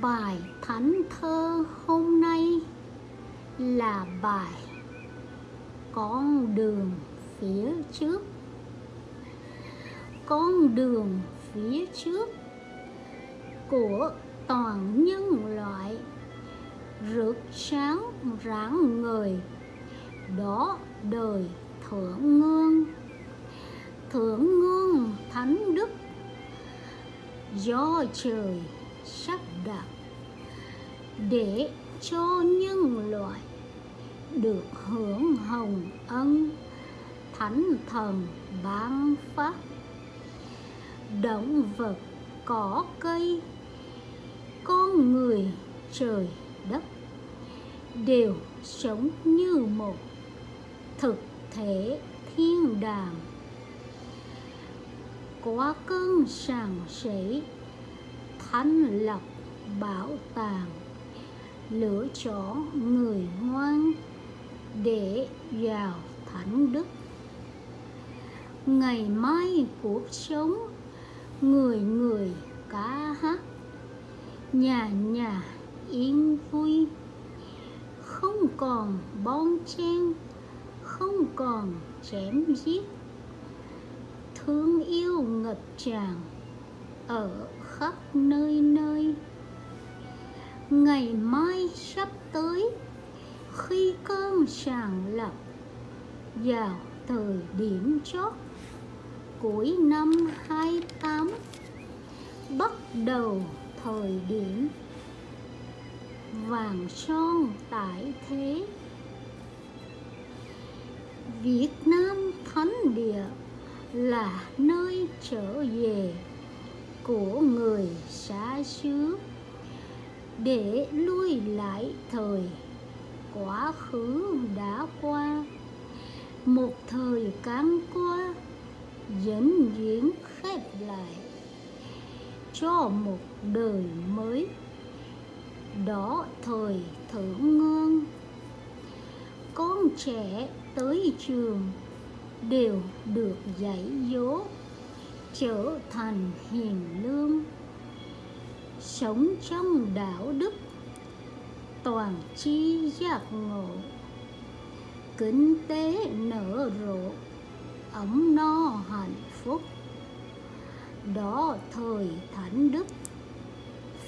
Bài thánh thơ hôm nay là bài Con đường phía trước. Con đường phía trước của toàn nhân loại rực sáng rạng người đó đời thượng ngương thượng ngương thánh đức do trời sắp đặt để cho nhân loại được hưởng hồng ân thánh thần ban phát. Động vật cỏ cây, con người trời đất đều sống như một thực thể thiên đàng. Quá cơn sàng sảy thanh lập bảo tàng lựa chọn người ngoan để vào thánh đức. Ngày mai cuộc sống người người cá hát, nhà nhà yên vui. Không còn bon chen, không còn chém giết. Thương yêu ngập tràn ở khắp nơi nơi. Ngày mai sắp tới, khi cơn sàng lập, vào thời điểm chót cuối năm 28 bắt đầu thời điểm vàng son tại thế. Việt Nam Thánh Địa là nơi trở về của người xa xứ để lui lại thời. Quá khứ đã qua, một thời cán qua dẫn diễn khép lại cho một đời mới. Đó thời thượng ngương con trẻ tới trường đều được dạy dỗ trở thành hiền lương, sống trong đạo đức, toàn chi giác ngộ kinh tế nở rộ, ấm no hạnh phúc. Đó thời thánh đức,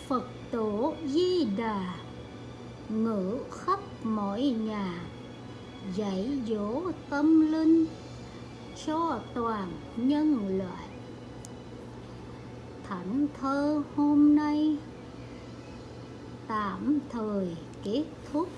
phật tổ di đà, ngự khắp mọi nhà, dạy dỗ tâm linh cho toàn nhân loại thánh thơ hôm nay. Tạm thời kết thúc.